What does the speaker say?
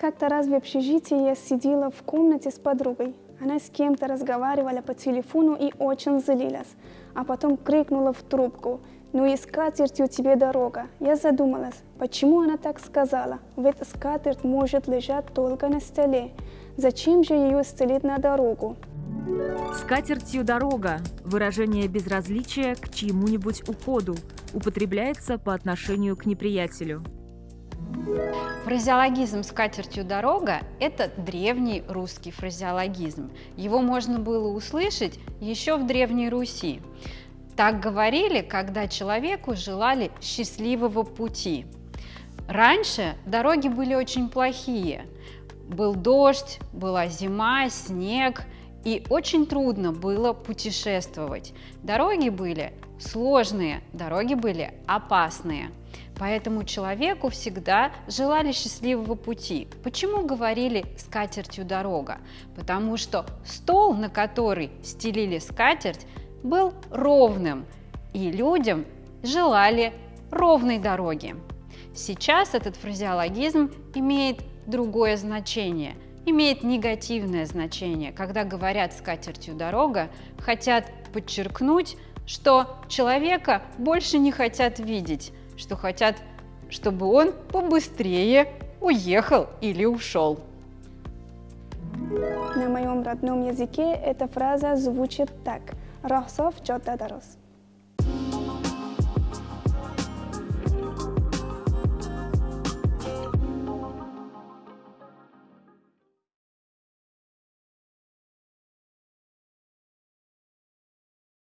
Как-то раз в общежитии я сидела в комнате с подругой. Она с кем-то разговаривала по телефону и очень злилась, а потом крикнула в трубку «Ну и скатертью тебе дорога». Я задумалась, почему она так сказала, ведь скатерть может лежать только на столе. Зачем же ее стелить на дорогу? Скатертью дорога – выражение безразличия к чьему-нибудь уходу, употребляется по отношению к неприятелю. Фразеологизм «скатертью дорога» – это древний русский фразеологизм. Его можно было услышать еще в Древней Руси. Так говорили, когда человеку желали счастливого пути. Раньше дороги были очень плохие. Был дождь, была зима, снег, и очень трудно было путешествовать. Дороги были сложные, дороги были опасные. Поэтому человеку всегда желали счастливого пути. Почему говорили «скатертью дорога»? Потому что стол, на который стелили скатерть, был ровным, и людям желали ровной дороги. Сейчас этот фразеологизм имеет другое значение, имеет негативное значение. Когда говорят «скатертью дорога», хотят подчеркнуть, что человека больше не хотят видеть, что хотят, чтобы он побыстрее уехал или ушел. На моем родном языке эта фраза звучит так. Рахсов чота дарос.